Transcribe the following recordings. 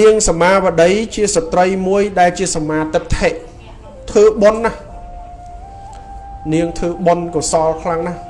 នាងសមាវតីជាស្ត្រីមួយដែលជាសមាទិដ្ឋិធ្វើបុណ្យណានាងធ្វើបុណ្យកុសលខ្លាំងណាស់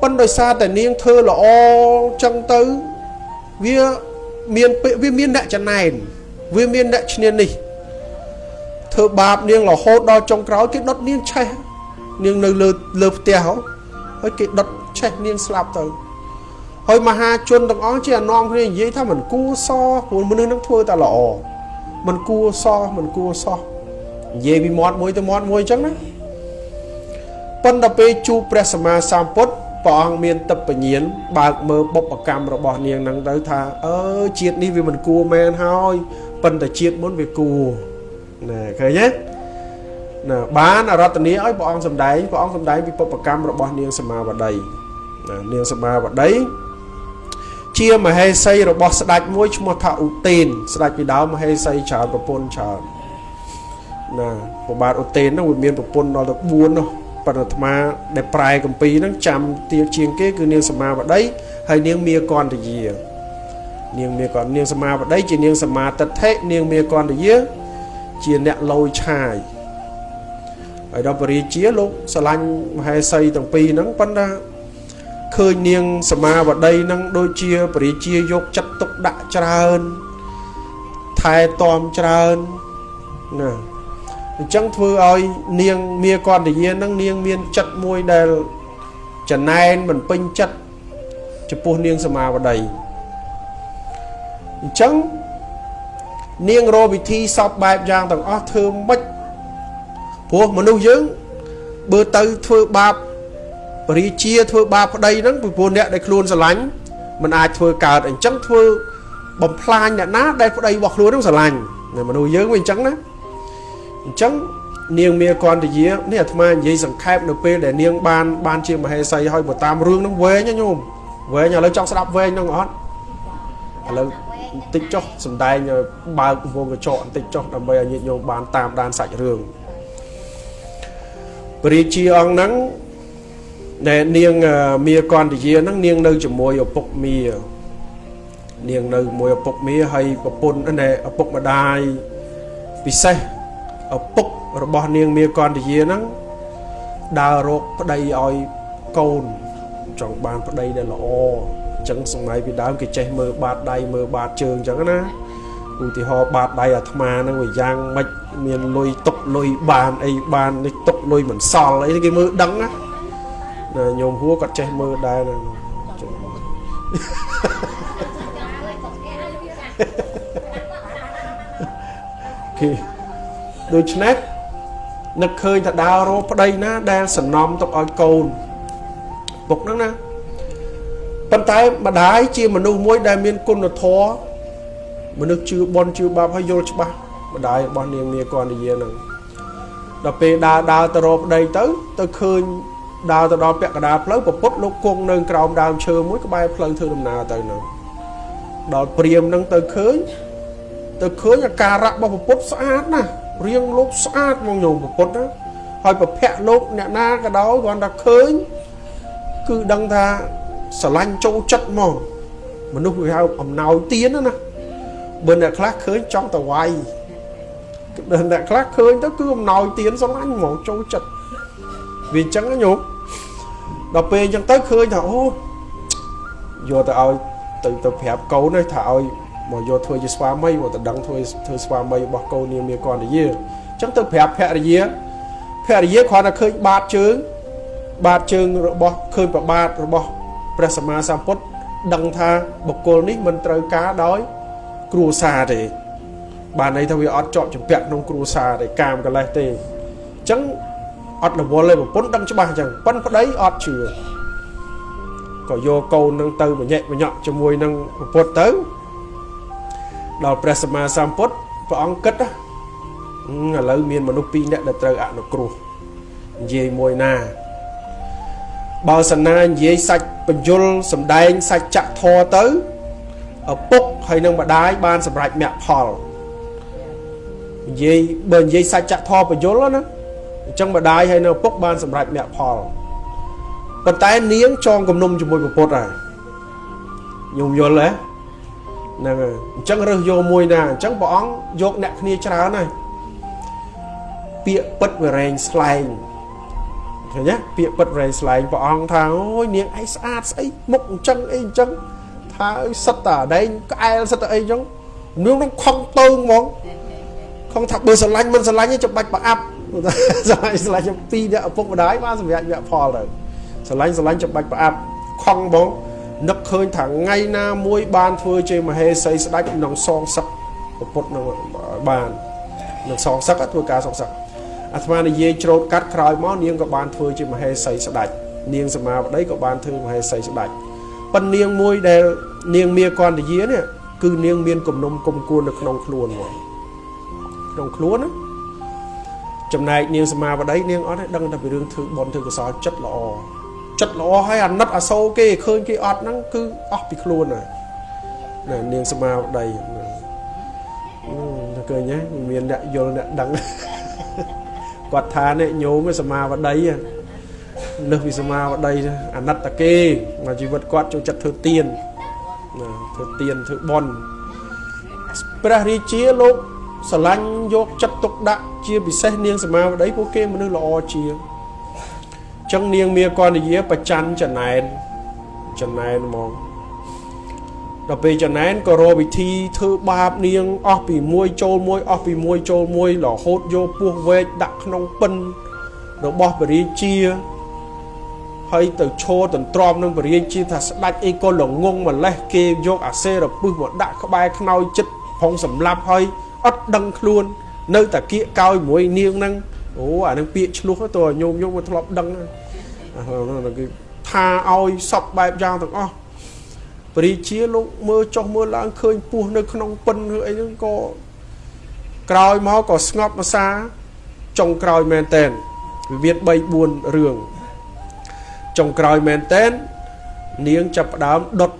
ប៉ុន្តែដោយសារតែនាងធ្វើល្អចឹងទៅវាមានវាមានអ្នកចំណែនវាមានអ្នកឈ្នានេះធ្វើបាបនាងរហូតដល់ចុងក្រោយគេដុតនាងឆេះនាងនៅលើលើផ្ទះហើយគេដុតឆេះនាងស្លាប់ទៅ ហើយមហាជនទាំងអស់ជាអនាំគ្នានិយាយថាមិនគួរសព្រោះមនុស្សនឹងធ្វើតែល្អមិនគួរសមិនគួរសនិយាយពីមាត់មួយទៅមាត់មួយអញ្ចឹងណាប៉ុន្តែពេលជួបព្រះសម្មាសម្ពុទ្ធព្រះអង្គមានទឹកបញ្ញាណបើកមើលបុព្វកម្មរបស់នាងនឹងទៅថាអឺជាតិនេះវាមិនគួរមែនហើយប៉ុន្តែជាតិមុនវាគួរណាឃើញទេណាបានអរតនីឲ្យព្រះអង្គសម្ដែងព្រះអង្គសម្ដែងពីបុព្វកម្មរបស់នាងសមាវតីណានាងសមាវតី ជាមហេសីរបស់ស្ដេចមួយឈ្មោះថាឧទេនស្ដេចពីដើមមហេសីច្រើនប្រពន្ធច្រើនណាប្របាទឧទេនហ្នឹងវាមានប្រពន្ធដល់ទៅ4នោះបរតមាដែលប្រែកម្ពីហ្នឹងចាំទៀតជាងគេគឺនាងសមាវតីហើយនាងមាកន្តយានាងមាកន្តនាងសមាវតីជានាងសមាទិដ្ឋិនាងមាកន្តយាជាអ្នកលោយឆាយហើយដល់ពរាជាលោកស្រឡាញ់មហេសីទាំងពីរហ្នឹងប៉ុន្តែ ឃើញនាងសមាវតីនឹងដូចជាពរាជាយកចិត្តទុកដាក់ច្រើនថែទាំច្រើនណាអញ្ចឹងធ្វើឲ្យនាងមាកន្តយានឹងនាងមានចិត្តមួយដែលចំណែនមិនពេញចិត្តចំពោះនាងសមាវតីអញ្ចឹងនាងរកវិធីសពបែបយ៉ាងទាំងអស់ធ្វើម៉េចព្រោះមនុស្សយើងបើទៅធ្វើបាបប រិជាធ្វើបាបប្តីហ្នឹងពីព្រោះអ្នកដែលខ្លួនស្រឡាញ់មិនអាចធ្វើកើតអញ្ចឹងធ្វើបំផ្លាញអ្នកណាដែលប្តីរបស់ខ្លួនហ្នឹងស្រឡាញ់មនុស្សយើងវាអញ្ចឹងណាអញ្ចឹងនាងមាកន្តយានេះអាត្មានិយាយសង្ខេបនៅពេលដែលនាងបានបានជាមហេសីហើយបើតាមរឿងហ្នឹងវែងណាញោមវែងឥឡូវចង់ស្ដាប់វែងហ្នឹងអត់ឥឡូវបន្តិចចុះសំដែងបើកវងកញ្ចក់បន្តិចចុះដើម្បីឲ្យញាតិញោមបានតាមដានសាច់រឿងព្រះរាជាអង្គហ្នឹង ដែលនាងមាកន្តយាហ្នឹងនាងនៅជាមួយឪពុកមានាងនៅជាមួយឪពុកមាហើយប្រពន្ធណែឪពុកម្ដាយពិសេសឪពុករបស់នាងមាកន្តយាហ្នឹងដើររកប្តីឲ្យកូនចង់បានប្តីដែលល្អអញ្ចឹងសម័យពីដើមគេចេះមើលបាតដៃមើលបាតជើងអញ្ចឹងណាឧទាហរណ៍បាតដៃអាត្មាហ្នឹងវាយ៉ាងម៉េចមានលុយຕົកលុយបានអីបាននេះຕົកលុយមិនសល់អីគេមើលដឹងណា ណាញោមហួរគាត់ចេះមើលដែរណាគេដូច្នេះនឹកឃើញថាដើររកប្តីណា ដែលសំណំទុកឲ្យកូនពុកហ្នឹងណាប៉ុន្តែម្ដាយជាមនុស្សមួយដែលមានគុណធម៌មនុស្សជឿបនជឿបាបហើយយល់ច្បាស់ម្ដាយរបស់នាងមាកននិយាហ្នឹងដល់ពេលដើរដើរទៅរកប្តីទៅ ទៅឃើញ ដើរទៅដល់ពាក់កណ្ដាលផ្លូវពពុតលោកគង់នៅក្រោមដើមឈើមួយក្បែរផ្លូវធ្វើដំណើរទៅនោះដល់ព្រាមនឹងទៅឃើញទៅឃើញអាការៈរបស់ពពុតស្អាតណាស់រៀងលោកស្អាតមកញោមពពុតណាហើយប្រភពលោកអ្នកណាក៏ដោយគាត់ថាឃើញគឺដឹងថាស្រឡាញ់ចូលចិត្តមកមនុស្សវាហៅអំណោយទៀនណាបើអ្នកខ្លះឃើញចង់ទៅវាយអ្នកខ្លះឃើញទៅគឺអំណោយទៀនស្រឡាញ់ហ្មងចូលចិត្តវាអញ្ចឹងណាញោម ដល់ពេលអញ្ចឹងទៅឃើញថាអូយកទៅឲ្យទៅទៅប្រាប់កូនថាឲ្យមកយកធ្វើជាស្វាមីមកទៅដឹងធ្វើធ្វើស្វាមីរបស់កូននាងមានកនយាអញ្ចឹងទៅប្រាប់ភរិយាភរិយាគ្រាន់តែឃើញបាតជើងបាតជើងរបស់ឃើញប្របាទរបស់ព្រះសម្មាសម្ពុទ្ធដឹងថាបុគ្គលនេះមិនត្រូវការដោយគ្រួសារទេបានន័យថាវាអត់ជាប់ចម្ពាក់ក្នុងគ្រួសារទេកាមកលេសទេអញ្ចឹង អត់រវល់ទេប្រពន្ធដឹងច្បាស់អញ្ចឹងប៉ិនប្តីអត់ជឿក៏យកកូននឹងទៅបញែកបញក់ជាមួយនឹងប្រពុតទៅដល់ព្រះសម្មាសម្ពុទ្ធព្រះអង្គគិតឥឡូវមានមនុស្សពីរនាក់ដែលត្រូវអនុគ្រោះនិយាយមួយណាបើសណានិយាយសាច់បញ្យលសំដែងសាច់ចៈធរទៅឪពុកហើយនឹងម្ដាយបានសម្រេចមគ្គផលនិយាយបើនិយាយសាច់ចៈធរបញ្យលណា អញ្ចឹងម្ដាយហើយនៅឪពុកបានសម្រេចមគ្គផលប៉ុន្តែនាងចងគំនុំជាមួយប្រពុតហើយញោមយល់ទេហ្នឹងហើយអញ្ចឹងរើសយកមួយណាអញ្ចឹងព្រះអង្គយកអ្នកគ្នាច្រើនហើយពាក្យពិតវរែងស្លែងឃើញទេពាក្យពិតវរែងស្លែងព្រះអង្គថាអូយនាងឯងស្អាតស្អីមុខអញ្ចឹងអីអញ្ចឹងថាអើយសិតតាដែងក្អែលសិតតាអីអញ្ចឹងនាងនឹងខំតើងហ្មងខំថាបើស្រឡាញ់មិនស្រឡាញ់ទេចាំបាច់ប្រអាប់ ស្រឡាញ់ស្រឡាញ់ពីរអ្នកឪពុកម្ដាយបានសម្រាប់វគ្គផលទៅស្រឡាញ់ស្រឡាញ់ចាំបាច់ប្រអាប់ខំហ្មងនឹកឃើញថាថ្ងៃណាមួយបានធ្វើជាមហេសីស្ដេចក្នុងសងសឹកពុទ្ធនឹងបាននឹងសងសឹកធ្វើការសងសឹកអាត្មានិយាយច្រូតកាត់ក្រោយមកនាងក៏បានធ្វើជាមហេសីស្ដេចនាងសមាបតីក៏បានធ្វើមហេសីស្ដេចប៉ុននាងមួយដែលនាងមាកន្តយានេះគឺនាងមានគំនុំគុំគួននៅក្នុងខ្លួនមកក្នុងខ្លួនណា ចំណែកនាងសមាបតីនាងអត់ទេដឹងតែពីរឿងធ្វើបន់ធ្វើកសលចិត្តល្អចិត្តល្អហើយអាណិតអាសូរគេឃើញគេអត់ហ្នឹងគឺអស់ពីខ្លួនហើយណានាងសមាបតីតែឃើញហ៎មានអ្នកយល់អ្នកដឹងគាត់ថានេះញោមសមាបតីលើសពីសមាបតីអាណិតតាគេមកជីវិតគាត់ចូលចិត្តធ្វើទៀនណាធ្វើទៀនធ្វើបន់ព្រះរាជាលោកស្រឡាញ់យកចិត្តទុកដាក់ ជាពិសេសនាងសមាវតីពួកគេមនុស្សល្អជាងចឹងនាងមាកនយាប្រច័នចំណែនចំណែនហ្មងដល់ពេលចំណែនក៏រកវិធីធ្វើបាបនាងអស់ពីមួយចូលមួយអស់ពីមួយចូលមួយរហូតយកពោះវែកដាក់ក្នុងពិនរបស់ពរាជាហើយទៅឈរទន្ទ្រាំនឹងពរាជាថាស្ដាច់អីក៏ល្ងងម្លេះគេយកអាសេរពឹសមកដាក់ក្បែរខ្នើយចិត្តផងសម្លាប់ហើយអត់ដឹងខ្លួន នៅតែគៀកកោយមួយនាងហ្នឹងអូអានឹងពាកឆ្លោះទៅញោមញោមមកធ្លាប់ដឹងហ្នឹងគឺថាឲ្យសពបែបយ៉ាងទាំងអស់ពរិជាលោកមើលចុះមើលឡើងឃើញពស់នៅក្នុងពិនឬអីហ្នឹងក៏ក្រោយមកក៏ស្ងប់ភាសាចុងក្រោយមែនតែនវិវាទ3 4រឿងចុងក្រោយមែនតែននាងចាប់ផ្ដើមដុត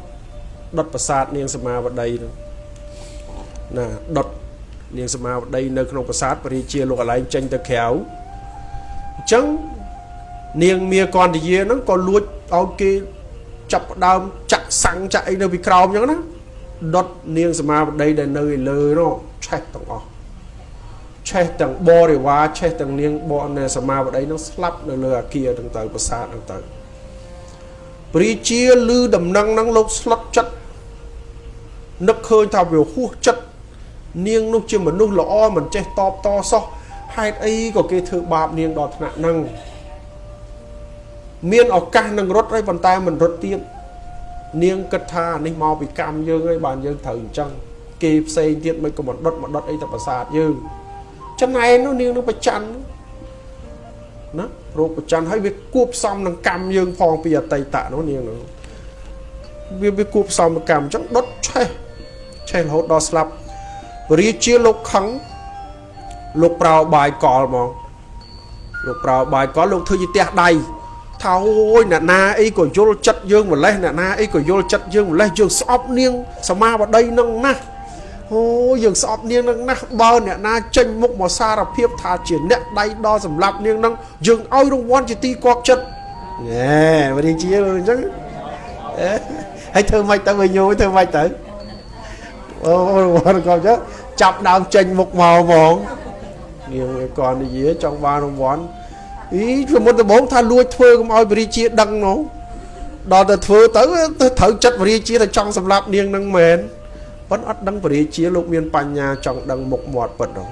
ដុតប្រាសាទនាងសមាវតីហ្នឹងណាដុត នាងសមាវតីនៅក្នុងប្រាសាទពរិជាលោកកលែងចេញទៅក្រៅអញ្ចឹងនាងមាកន្តយាហ្នឹងក៏លួចឲ្យគេចាប់ផ្ដើមចាក់សាំងចាក់អីនៅពីក្រោមអញ្ចឹងណាដុតនាងសមាវតីដែលនៅឯលើនោះឆេះទាំងអស់ឆេះទាំងបរិវារឆេះទាំងនាងបរនៅសមាវតីនឹងស្លាប់នៅលើអាគារទាំងទៅប្រាសាទទាំងទៅព្រាជាលឺដំណឹងហ្នឹងលោកស្លុតចិត្តនឹកឃើញថាវាហួសចិត្ត នាងនោះជាមនុស្សល្អមិនចេះតបតសោះហេតុអីក៏គេធ្វើបាបនាងដល់ថ្នាក់ហ្នឹងមានឱកាសនឹងរត់ហើយប៉ុន្តែមិនរត់ទៀតនាងគិតថានេះមកពីកម្មយើងហើយបានយើងត្រូវអញ្ចឹងគេផ្សេងទៀតមិនក៏មកដុតមកដុតអីទៅប្រាសាទយើងចំណែននោះនាងនឹងប្រច័នណារោគប្រច័នហើយវាគួបផ្សំនឹងកម្មយើងផងពីអតីតនោះនាងនោះវាវាគួបផ្សំកម្មអញ្ចឹងដុតឆេះឆេះរហូតដល់ស្លាប់ រាជាលោកខឹងលោកប្រោបាយកលមកលោកប្រោបាយកលលោកធ្វើជាទះដៃថាអូយអ្នកណាអីក៏យល់ចិត្តយើងម្លេះអ្នកណាអីក៏យល់ចិត្តយើងម្លេះយើងស្អប់នាងសមាបតីនឹងណាស់អូយើងស្អប់នាងនឹងណាស់បើអ្នកណាចេញមុខមកសារភាពថាជាអ្នកដៃដល់សម្រាប់នាងនឹងយើងឲ្យរង្វាន់ជាទីគាប់ចិត្តណែវរីជាអញ្ចឹងហើយធ្វើម៉េចទៅវិញញយធ្វើម៉េចទៅ អូរង្វាន់គាប់ចិត្តចាប់ដើមចេញមុខមកហ្មងនាងគាត់និយាយចង់បានរង្វាន់អីសមុទ្រដំបងថាលួចធ្វើកុំឲ្យបរិជាដឹងនោះដល់ទៅធ្វើទៅត្រូវចិត្តបរិជាទៅចង់សម្លាប់នាងនឹងមែនប៉ុន្តែអត់ដឹងបរិជាលោកមានបញ្ញាចង់ដឹងមុខមាត់ពិតនោះ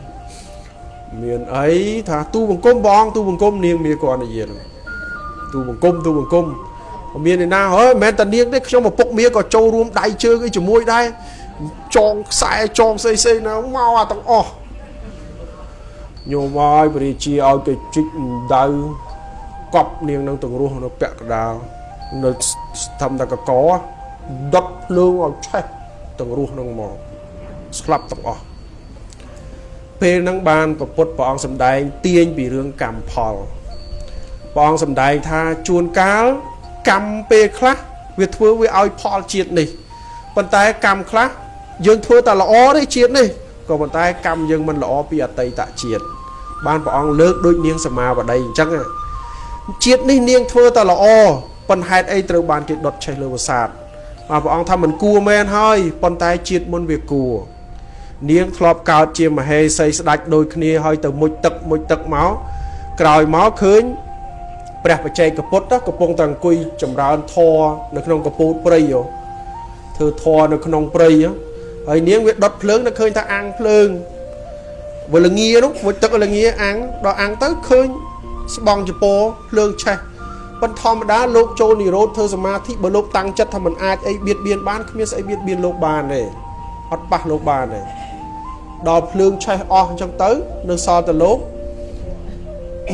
មានអីថាទូបង្គំបងទូបង្គំនាងមានគាត់និយាយទូបង្គំទូបង្គំមានឯណាហើយមិនមែនតែនាងទេខ្ញុំឪពុកមាក៏ចូលរួមដៃជើងអីជាមួយដែរ ចងខ្សែចងផ្សេងផ្សេងណាមកអាទាំងអស់ញោមឲ្យពរិជាឲ្យគេជីកដៅកប់នាងនឹងទាំងរស់នៅពាក់កដាលនៅស្ថំតកកដុតភ្លើងឲ្យឆេះទាំងរស់នឹងមកស្លាប់ទាំងអស់ពេលហ្នឹងបានប្រពុតព្រះអង្គសម្ដែងទាញពីរឿងកម្មផលព្រះអង្គសម្ដែងថាជួនកាលកម្មពេលខ្លះវាធ្វើវាឲ្យផលជាតិនេះប៉ុន្តែកម្មខ្លះ យើងធ្វើតែល្អទេជាតិនេះក៏ប៉ុន្តែកម្មយើងមិនល្អពីអតីតជាតិបានព្រះអង្គលើកដូចនាងសមាវតីអញ្ចឹងជាតិនេះនាងធ្វើតែល្អប៉ុន្តែហេតុអីត្រូវបានគេដុតឆេះលើប្រាសាទបាទព្រះអង្គថាមិនគួរមែនហើយប៉ុន្តែជាតិមុនវាគួរនាងធ្លាប់កើតជាមហេសីស្ដាច់ដូចគ្នាហើយទៅមុជទឹកមុជទឹកមកក្រោយមកឃើញព្រះបច្ចេកពុទ្ធកំពុងតែអង្គុយចម្រើនធរនៅក្នុងកពូតព្រៃធ្វើធរនៅក្នុងព្រៃហើ យនាងវាដុតភ្លើងនៅឃើញថាអាំងភ្លើងវលងានោះមុជទឹកលងាអាំងដល់អាំងទៅឃើញស្បង់ចពោភ្លើងឆេះប៉ុន្តែធម្មតាលោកចូលនិរោធធ្វើសមាធិបើលោកតាំងចិត្តថាมันអាចអីបៀតបៀនបានគ្មានស្អីបៀតបៀនលោកបានទេអត់ប៉ះលោកបានទេដល់ភ្លើងឆេះអស់អញ្ចឹងទៅនៅសល់តែលោក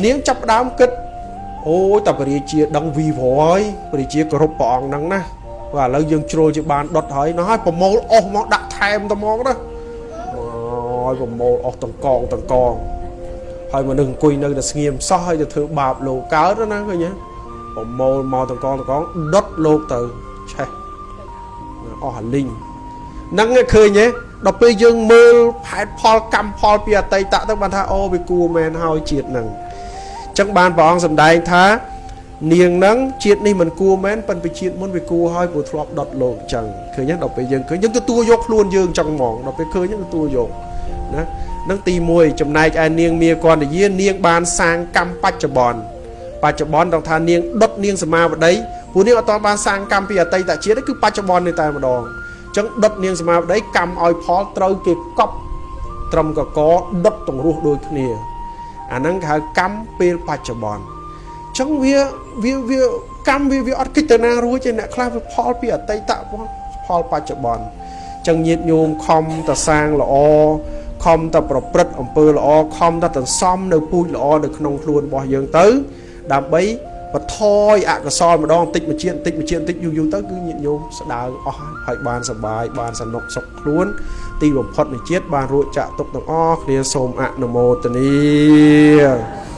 នាងចាប់ដើមគិតអូយតបរិជាដឹងវីវហើយបរិជាគោរពព្រះអង្គហ្នឹងណា បាទឥឡូវយើងជ្រុលជាបានដុតហើយណោះហើយប្រមូលអស់មកដាក់ថែមទៅមកណាអូយប្រមូលអស់តង្កងតង្កងហើយមនុស្សអង្គុយនៅតែស្ងៀមសោះហើយទៅធ្វើបាបលោកកើតណាឃើញទេប្រមូលមកតង្កងតង្កងដុតលោកទៅឆេះអស់អាលីងហ្នឹងឃើញទេដល់ពេលយើងមើលផែនផលកម្មផលពីអតីតទៅបានថាអូវាគួរមែនហើយជាតិហ្នឹងអញ្ចឹងបានព្រះអង្គសម្ដែងថា នាងហ្នឹងជាតិនេះមិនគួរមែនប៉ុន្តែជាតិមុនវាគួរហើយព្រោះធ្លាប់ដុតលោកអញ្ចឹងឃើញទេដល់ពេលយើងឃើញយើងទទួលយកខ្លួនយើងអញ្ចឹងហ្មងដល់ពេលឃើញយើងទទួលយកណានឹងទី1ចំណែកឯនាងមាកណ្ដយានាងបានសាងកម្មបច្ចុប្បន្នបច្ចុប្បន្នដល់ថានាងដុតនាងសមាវតីព្រោះនាងអត់ទាន់បានសាងកម្មពីអតីតជាតិគឺបច្ចុប្បន្ននេះតែម្ដងអញ្ចឹងដុតនាងសមាវតីកម្មឲ្យផលត្រូវគេកប់ត្រឹមកកដុតទង្រោះដូចគ្នាអាហ្នឹងគេហៅកម្មពេលបច្ចុប្បន្នអញ្ចឹងវា វាវាកម្មវាវាអត់គិតទៅណារួចទេអ្នកខ្លះវាផលពីអតីតផលបច្ចុប្បន្នចឹងញាតញោមខំតសាងល្អខំតប្រព្រឹត្តអំពើល្អខំតតសំនៅពូជល្អនៅក្នុងខ្លួនរបស់យើងទៅ ដើម្បីបន្ថយអកុសលម្ដងតិចមួយជាតិតិចមួយជាតិតិចយូរយូរទៅគឺញាតិញោមស្ដៅអស់ហើយបានសបាយបានសនុកសុខខ្លួន ទីបំផុតនៃជាតិបានរួចចាក់ទុកទាំងអស់គ្នាសូមអនុមោទនា